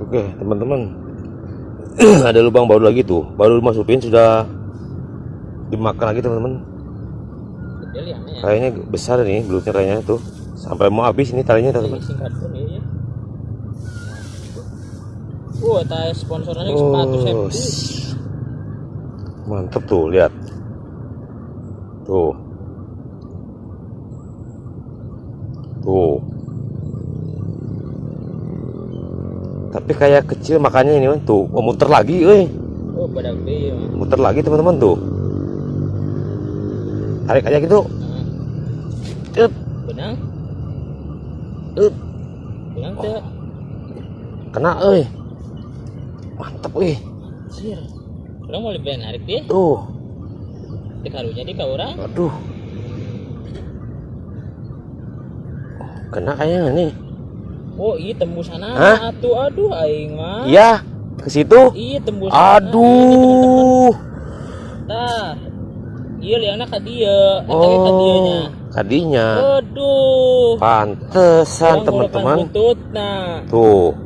Oke, teman-teman. Ada lubang baru lagi tuh. Baru dimasukin sudah dimakan lagi, teman-teman. Ya, ya. Kayaknya besar nih belutnya kayaknya tuh. Sampai mau habis ini talinya, Ini teman-teman. singkat pun ya. Wah, tas sponsornya Oh, mantep tuh, lihat. Tuh. Tuh. Tapi kayak kecil makanya ini Man. tuh, oh, muter lagi, euy. Oh, gede ya. Muter lagi teman-teman tuh. Tarik aja gitu. Nah, Up, benang, up. benang teh. Kena. Mantep, euy. Sir. Orang mau lebih narik dia. Tuh. Di karunya di kau orang. Aduh. Kena kayaknya nih. Oh, iya tembus sana. Hah? Atuh, aduh, aing mah. Iya, ke situ. Iya tembus. sana. Aduh. Tah. Iya liangna ka. Eta dianya. Oh, kadinya. Aduh. Pantesan teman-teman. Buntutna. Tuh.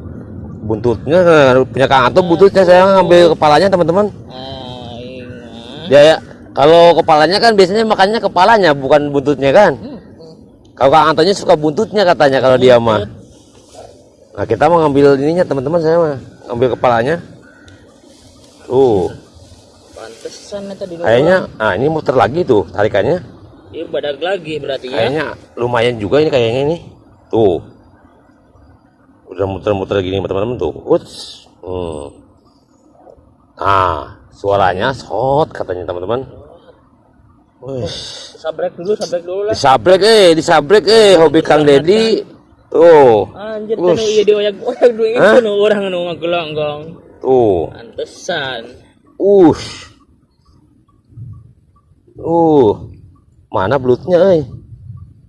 Buntutnya punya Kang Anto buntutnya saya ngambil kepalanya teman-teman. Aing mah. Ya ya. Kalau kepalanya kan biasanya makannya kepalanya bukan buntutnya kan. Hmm. Kalau Kang Antonya suka buntutnya katanya kalau dia mah. Nah kita mau ngambil ininya teman-teman saya mah ngambil kepalanya. Tuh. Pantesan eta di luar. Kayaknya, ah ini muter lagi tuh tarikannya. Iya badak lagi berarti ya. Kayaknya lumayan juga ini kayaknya ini. Tuh. Udah muter-muter gini teman-teman tuh. Uts. Hmm. Nah, suaranya shot katanya teman-teman. Wih, Sabrek dulu, sabrek dulu lah. disabrek eh, disabrek eh, hobi Kang Dedi. Tuh, Anjir Ush. tanu iya itu nu urang nu ngagelonggong. tuh. Pantesan. Ush. Uh. Mana belutnya eh?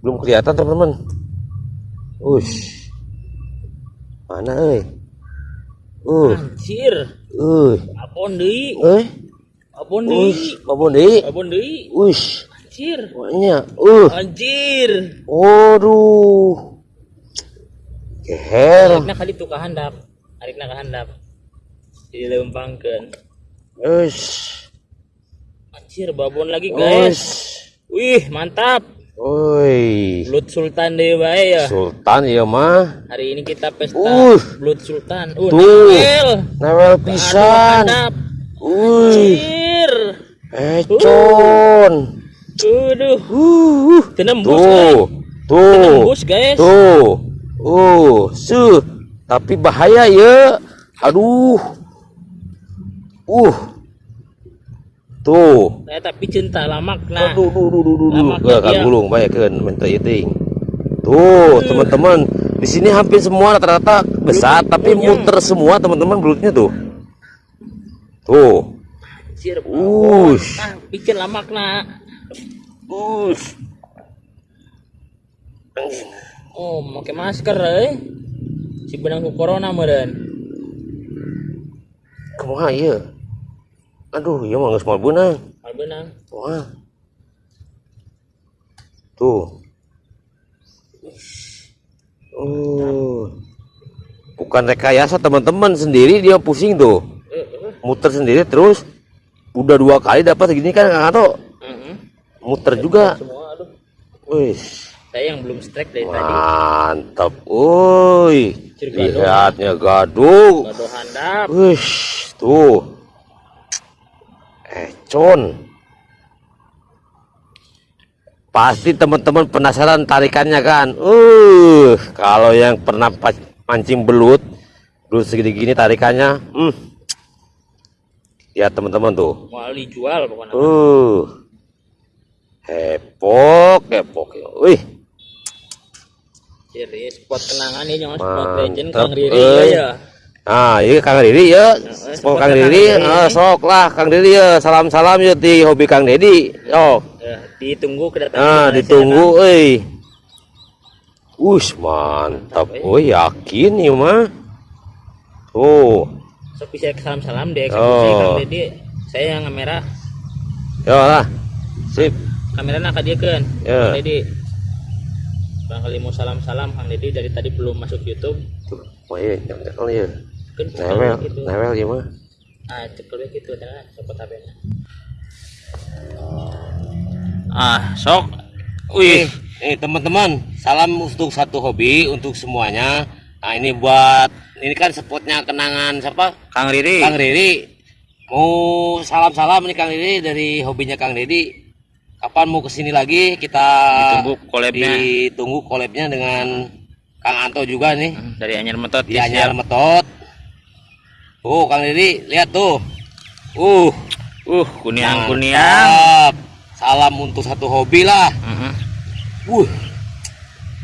Belum kelihatan teman-teman. Ush. Mana eh? Uh. Anjir. Uh. Apon deui? Eh. Apon deui? Apa deh? Apon deui? Ush. Anjir. Banyak. Uh. Anjir. Waduh. Keher. Arikna kali tuh kahandap. Arikna kahandap. Jadi lempangkeun. Ush. Anjir babon lagi guys. Ush. Wih, mantap. Woi. Blood Sultan deh bae ya. Sultan ya mah. Hari ini kita pesta Uh. Blood Sultan. Uh, Tuh. Nawel. Nawel pisan. Wih. Anjir. Econ. Aduh. Uh. Tenembus Tuh. guys. Tuh. Tenembus guys. Tuh. Uh, su. Tapi bahaya ya. Aduh. Uh. Tuh. Saya tapi cinta lamak nah. Aduh, duh, duh, duh, duh, duh. Lamaknya Gak kan gulung banyak kan minta eating. Tuh, teman-teman. Di sini hampir semua rata-rata besar, tapi belutnya. muter semua teman-teman belutnya tuh. Tuh. Anjir. Ush. Nah, bikin lamak nah. Ush. Oh, pakai masker eh. Si benang ku corona meureun. Kumaha ieu? Aduh, ieu mah geus moal beunang. Al benang. Wah. Tuh. Oh. Bukan rekayasa teman-teman sendiri dia pusing tuh. Muter sendiri terus udah dua kali dapat segini kan Kang Ato. Muter juga. Semua aduh. Wih, Saya yang belum strike dari tadi. mantap. Woi. Lihatnya gaduh. Gaduh handap. Wih, tuh. Econ. Pasti teman-teman penasaran tarikannya kan? Uh, kalau yang pernah mancing belut, belut segini gini tarikannya, hmm. Ya teman-teman tuh. Mau dijual pokoknya. Uh. Hepok, hepok. Wih, Jadi spot kenangan ini jangan spot legend Kang Riri euy. ya. Ah, iya Kang Riri ya. Mau Kang Riri, ah, sok lah Kang Riri ya. Salam-salam ya di hobi Kang Dedi. Sok. Ya, ditunggu kedatangan. Nah, Malaysia, ditunggu euy. Ush, mantap. Oh, yakin ya mah. Tuh. Kang. Sok bisa salam-salam deh eksekusi Oh. Kang Dedi. Saya yang kamera. Ya lah. Sip. Kamera nak dia kan. Ya. Kang Dedi. Bang kali mau salam-salam Kang Dedi dari tadi belum masuk YouTube. Oh iya, jangan ya. Newel, gitu newel ya mah. ah cekel gitu karena copot HP -nya. ah sok wih Eh teman-teman, salam untuk satu hobi untuk semuanya. Nah ini buat ini kan spotnya kenangan siapa? Kang Riri Kang Riri. Mau salam-salam nih Kang Riri dari hobinya Kang Riri. Kapan mau ke sini lagi kita ditunggu collabnya ditunggu collabnya dengan Kang Anto juga nih Hmm, dari Anyar Metot di Anyar Metot. Tuh Kang Riri lihat tuh. Uh, uh kuniang kuniang mantap. Salam untuk satu hobi lah. Heeh. Wuh,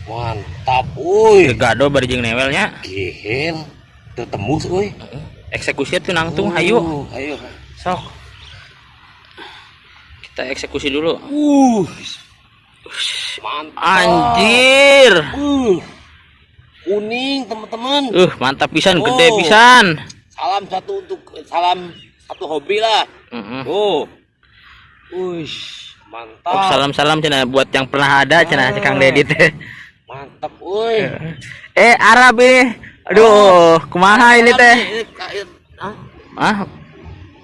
mantap, wuih. Gegado bari jeung newelnya Gihil, tertembus, wuih. eksekusi tuh nangtung hayu Uh, ayo. sok kita eksekusi dulu Uh, mantap. anjir Uh, kuning teman-teman. uh mantap pisan gede Oh. pisan Salam satu untuk salam satu hobi lah. Heeh. Tuh. Wih, mantap. Oh, salam-salam cina buat yang pernah ada cina si Kang Deddy teh. Mantap, wuih. Eh Arab ini. Aduh, kumaha ini teh? Hah? Ah.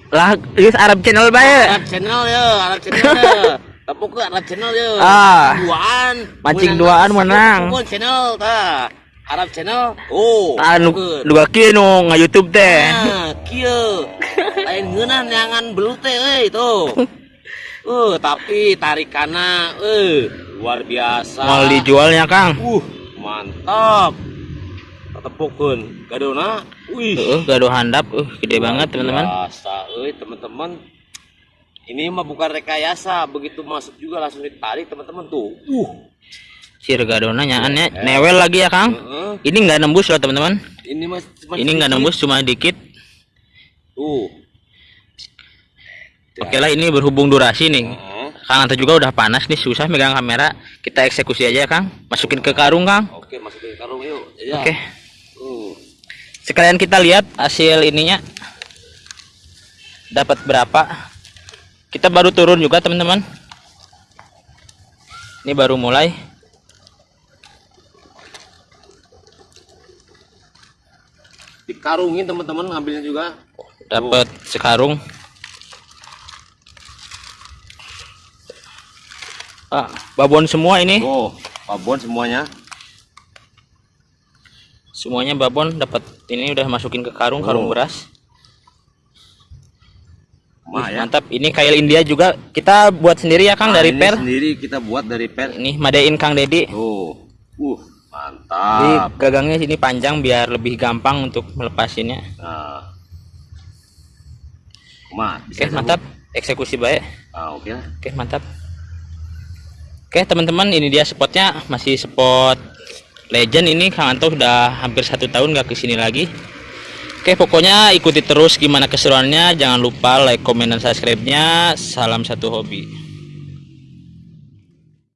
Lah, geus Arab channel bae. Arab channel ya, Arab channel ya. Tepuk ke Arab channel ya. Ah. Duaan. Mancing duaan menang. Tepuk channel ta. Arab channel. Oh. Anu tepuk. dua kieu nu nga-YouTube teh. Nah, kieu. Lain ngeunan nyangan teh euy tuh. Uh, tapi tarikana eh luar biasa. Mau dijualnya, Kang. Uh, mantap. Tepukeun gadona. Wih. Heeh, gaduh handap, uh gede banget, teman-teman. Biasa, euy teman-teman. Ini mah bukan rekayasa, begitu masuk juga langsung ditarik teman-teman tuh. Uh, Sir gadona nyaannya newel lagi ya, Kang. heeh. Ini nggak nembus loh, teman-teman. ini mas Ini nggak nembus cuma dikit. Tuh. Oke lah, ini berhubung durasi nih. Heeh. Kang Anto juga udah panas nih, susah megang kamera. Kita eksekusi aja ya, Kang. Masukin ke karung, Kang. Oke, masukin ke karung yuk. Ya. Oke. Uh. Sekalian kita lihat hasil ininya. Dapat berapa? Kita baru turun juga, teman-teman. Ini baru mulai. Dikarungin teman-teman ngambilnya juga. Dapat sekarung. Ah, babon semua ini. Oh, babon semuanya. Semuanya babon dapat ini udah masukin ke karung, karung Oh. beras. Mah Wih, ya. Mantap. Ini kail India juga kita buat sendiri ya Kang Nah, dari ini per. sendiri kita buat dari per. Ini madein Kang Dedi. Tuh. Uh, Jadi mantap. gagangnya sini panjang biar lebih gampang untuk melepasinnya. Nah. Ma, Oke, bisa mantap. Eksekusi baik. Ah, oke lah. Oke, mantap. Oke, teman-teman, ini dia spotnya masih spot legend ini Kang Anto sudah hampir satu tahun nggak ke sini lagi. Oke, pokoknya ikuti terus gimana keseruannya. Jangan lupa like, komen, dan subscribe-nya. Salam satu hobi.